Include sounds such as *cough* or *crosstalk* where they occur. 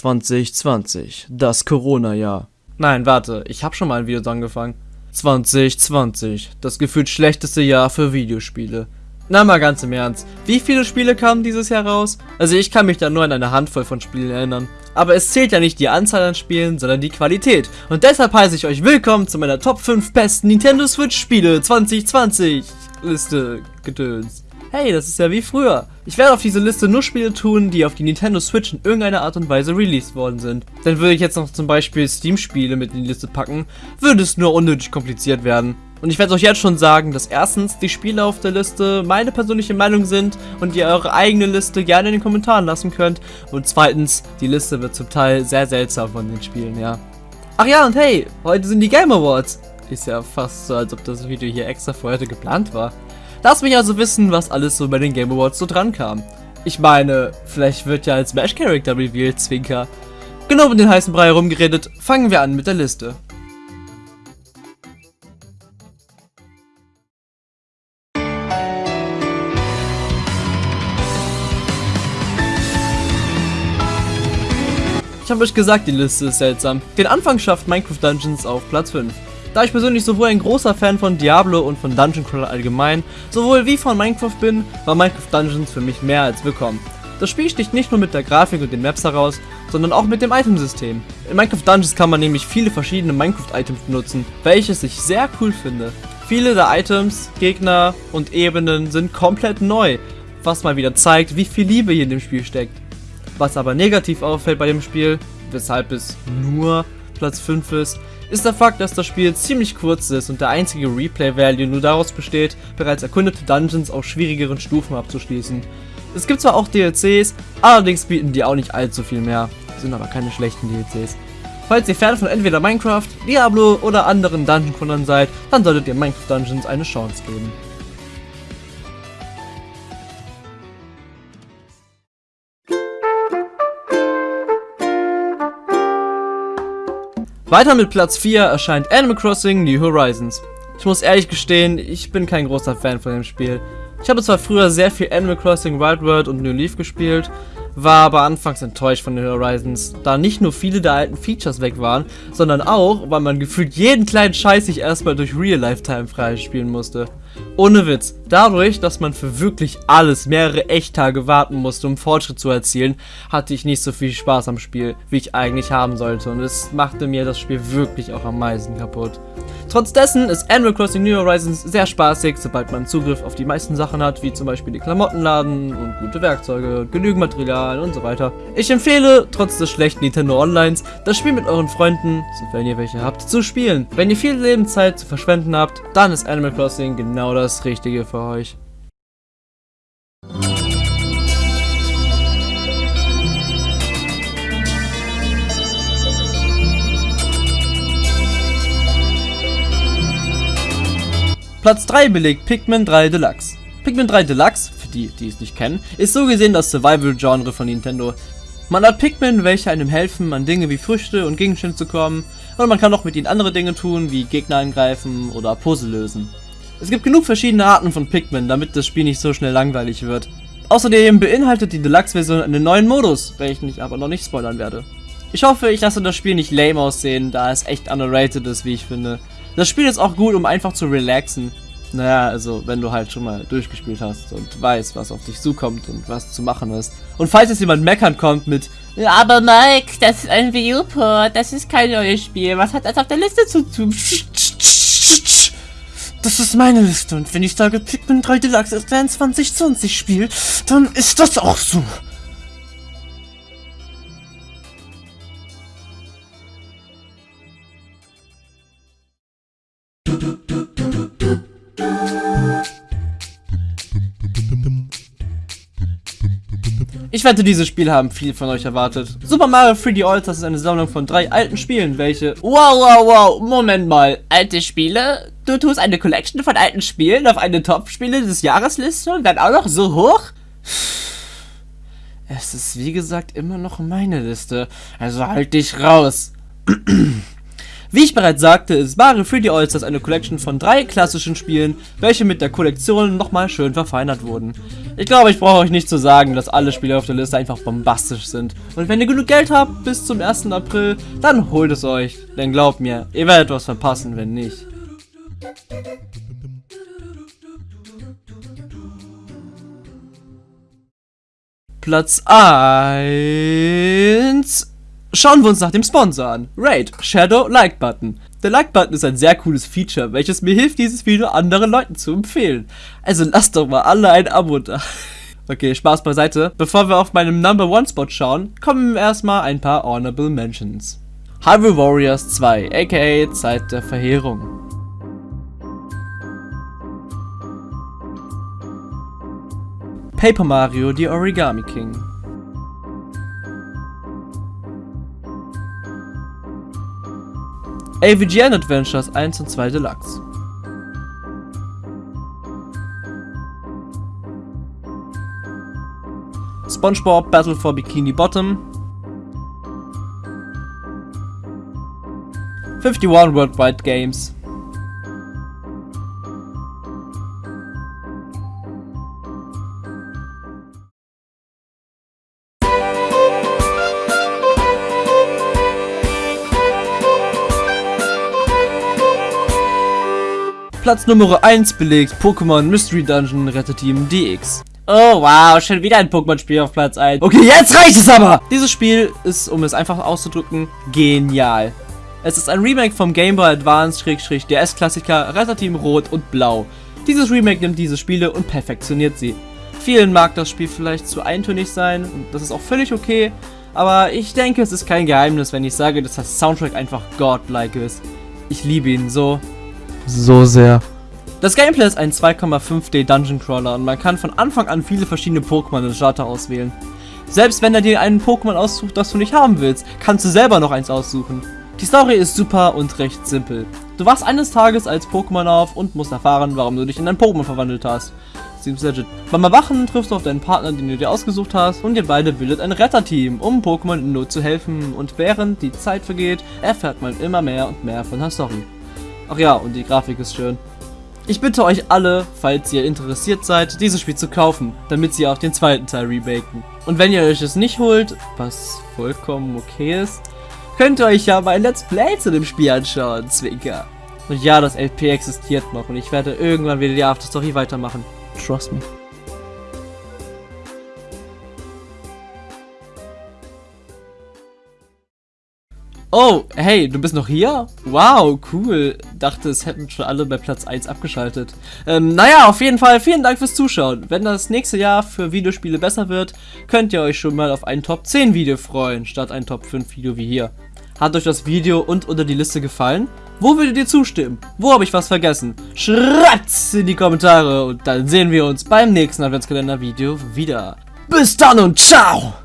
2020, das Corona-Jahr. Nein, warte, ich habe schon mal ein Video angefangen. 2020, das gefühlt schlechteste Jahr für Videospiele. Na mal ganz im Ernst, wie viele Spiele kamen dieses Jahr raus? Also ich kann mich da nur an eine Handvoll von Spielen erinnern. Aber es zählt ja nicht die Anzahl an Spielen, sondern die Qualität. Und deshalb heiße ich euch willkommen zu meiner Top 5 besten Nintendo Switch Spiele 2020 Liste Gedöns. Hey, das ist ja wie früher. Ich werde auf diese Liste nur Spiele tun, die auf die Nintendo Switch in irgendeiner Art und Weise released worden sind. Denn würde ich jetzt noch zum Beispiel Steam-Spiele mit in die Liste packen, würde es nur unnötig kompliziert werden. Und ich werde euch jetzt schon sagen, dass erstens die Spiele auf der Liste meine persönliche Meinung sind und ihr eure eigene Liste gerne in den Kommentaren lassen könnt. Und zweitens, die Liste wird zum Teil sehr seltsam von den Spielen, ja. Ach ja, und hey, heute sind die Game Awards. Ist ja fast so, als ob das Video hier extra für heute geplant war. Lass mich also wissen, was alles so bei den Game Awards so dran kam. Ich meine, vielleicht wird ja als Smash Character revealed, Zwinker. Genau mit den heißen Brei herumgeredet, fangen wir an mit der Liste. Ich habe euch gesagt, die Liste ist seltsam. Den Anfang schafft Minecraft Dungeons auf Platz 5. Da ich persönlich sowohl ein großer Fan von Diablo und von Dungeon Crawler allgemein, sowohl wie von Minecraft bin, war Minecraft Dungeons für mich mehr als willkommen. Das Spiel sticht nicht nur mit der Grafik und den Maps heraus, sondern auch mit dem Itemsystem. In Minecraft Dungeons kann man nämlich viele verschiedene Minecraft-Items benutzen, welches ich sehr cool finde. Viele der Items, Gegner und Ebenen sind komplett neu, was mal wieder zeigt, wie viel Liebe hier in dem Spiel steckt. Was aber negativ auffällt bei dem Spiel, weshalb es nur Platz 5 ist, ist der Fakt, dass das Spiel ziemlich kurz ist und der einzige Replay-Value nur daraus besteht, bereits erkundete Dungeons auf schwierigeren Stufen abzuschließen. Es gibt zwar auch DLCs, allerdings bieten die auch nicht allzu viel mehr, sind aber keine schlechten DLCs. Falls ihr Fan von entweder Minecraft, Diablo oder anderen Dungeon-Crawlern seid, dann solltet ihr Minecraft Dungeons eine Chance geben. Weiter mit Platz 4 erscheint Animal Crossing New Horizons. Ich muss ehrlich gestehen, ich bin kein großer Fan von dem Spiel. Ich habe zwar früher sehr viel Animal Crossing Wild World und New Leaf gespielt, war aber anfangs enttäuscht von den Horizons, da nicht nur viele der alten Features weg waren, sondern auch, weil man gefühlt jeden kleinen Scheiß sich erstmal durch Real Lifetime freispielen musste. Ohne Witz, dadurch, dass man für wirklich alles mehrere Echttage warten musste, um Fortschritt zu erzielen, hatte ich nicht so viel Spaß am Spiel, wie ich eigentlich haben sollte und es machte mir das Spiel wirklich auch am meisten kaputt. Trotz dessen ist Animal Crossing New Horizons sehr spaßig, sobald man Zugriff auf die meisten Sachen hat, wie zum Beispiel die Klamottenladen und gute Werkzeuge, genügend Material und so weiter. Ich empfehle, trotz des schlechten Nintendo Onlines, das Spiel mit euren Freunden, sofern ihr welche habt, zu spielen. Wenn ihr viel Lebenszeit zu verschwenden habt, dann ist Animal Crossing genau das Richtige für euch. Platz 3 belegt Pikmin 3 Deluxe. Pikmin 3 Deluxe, für die, die es nicht kennen, ist so gesehen das Survival-Genre von Nintendo. Man hat Pikmin, welche einem helfen, an Dinge wie Früchte und Gegenstände zu kommen, und man kann auch mit ihnen andere Dinge tun, wie Gegner angreifen oder Puzzle lösen. Es gibt genug verschiedene Arten von Pikmin, damit das Spiel nicht so schnell langweilig wird. Außerdem beinhaltet die Deluxe-Version einen neuen Modus, welchen ich aber noch nicht spoilern werde. Ich hoffe, ich lasse das Spiel nicht lame aussehen, da es echt underrated ist, wie ich finde. Das Spiel ist auch gut, um einfach zu relaxen. Naja, also wenn du halt schon mal durchgespielt hast und weißt, was auf dich zukommt und was zu machen ist. Und falls jetzt jemand meckern kommt mit Aber Mike, das ist ein Wii U-Port, das ist kein neues Spiel, was hat das auf der Liste zu tun? Das ist meine Liste und wenn ich sage Pikmin 3 Deluxe ist ein 2020 Spiel, dann ist das auch so. Ich wette, diese Spiele haben viel von euch erwartet. Super Mario 3D All-Stars ist eine Sammlung von drei alten Spielen, welche... Wow, wow, wow, Moment mal. Alte Spiele? Du tust eine Collection von alten Spielen auf eine Top-Spiele des Jahresliste und dann auch noch so hoch? Es ist wie gesagt immer noch meine Liste, also halt dich raus. *clears throat* Wie ich bereits sagte, ist Mario 3D All-Stars eine Collection von drei klassischen Spielen, welche mit der Kollektion nochmal schön verfeinert wurden. Ich glaube, ich brauche euch nicht zu sagen, dass alle Spiele auf der Liste einfach bombastisch sind. Und wenn ihr genug Geld habt bis zum 1. April, dann holt es euch. Denn glaubt mir, ihr werdet was verpassen, wenn nicht. Platz 1. Schauen wir uns nach dem Sponsor an. Raid, Shadow Like Button. Der Like Button ist ein sehr cooles Feature, welches mir hilft, dieses Video anderen Leuten zu empfehlen. Also lasst doch mal alle ein Abo da. *laughs* Okay, Spaß beiseite. Bevor wir auf meinem Number One Spot schauen, kommen erstmal ein paar Honorable Mentions. Hyrule Warriors 2, aka Zeit der Verheerung. Paper Mario, The Origami King. AVGN Adventures 1 und 2 Deluxe. SpongeBob Battle for Bikini Bottom. 51 Worldwide Games. Platz Nummer 1 belegt Pokémon Mystery Dungeon Retteteam DX. Oh wow, schon wieder ein Pokémon-Spiel auf Platz 1. Okay, jetzt reicht es aber! Dieses Spiel ist, um es einfach auszudrücken, genial. Es ist ein Remake vom Game Boy Advance-DS-Klassiker Retteteam Rot und Blau. Dieses Remake nimmt diese Spiele und perfektioniert sie. Vielen mag das Spiel vielleicht zu eintönig sein und das ist auch völlig okay, aber ich denke, es ist kein Geheimnis, wenn ich sage, dass das Soundtrack einfach godlike ist. Ich liebe ihn so so sehr. Das Gameplay ist ein 2,5D Dungeon Crawler und man kann von Anfang an viele verschiedene Pokémon in Starter auswählen. Selbst wenn er dir einen Pokémon aussucht, das du nicht haben willst, kannst du selber noch eins aussuchen. Die Story ist super und recht simpel. Du wachst eines Tages als Pokémon auf und musst erfahren, warum du dich in ein Pokémon verwandelt hast. Seems legit. Beim Erwachen triffst du auf deinen Partner, den du dir ausgesucht hast, und ihr beide bildet ein Retterteam, um Pokémon in Not zu helfen. Und während die Zeit vergeht, erfährt man immer mehr und mehr von der Story. Ach ja, und die Grafik ist schön. Ich bitte euch alle, falls ihr interessiert seid, dieses Spiel zu kaufen, damit sie auch den zweiten Teil remaken. Und wenn ihr euch es nicht holt, was vollkommen okay ist, könnt ihr euch ja mein Let's Play zu dem Spiel anschauen, Zwinker. Und ja, das LP existiert noch und ich werde irgendwann wieder die Afterstory weitermachen. Trust me. Oh, hey, du bist noch hier? Wow, cool. Dachte, es hätten schon alle bei Platz 1 abgeschaltet. Ähm, naja, auf jeden Fall vielen Dank fürs Zuschauen. Wenn das nächste Jahr für Videospiele besser wird, könnt ihr euch schon mal auf ein Top 10 Video freuen, statt ein Top 5 Video wie hier. Hat euch das Video und oder die Liste gefallen? Wo würdet ihr zustimmen? Wo habe ich was vergessen? Schreibt's in die Kommentare und dann sehen wir uns beim nächsten Adventskalender-Video wieder. Bis dann und ciao!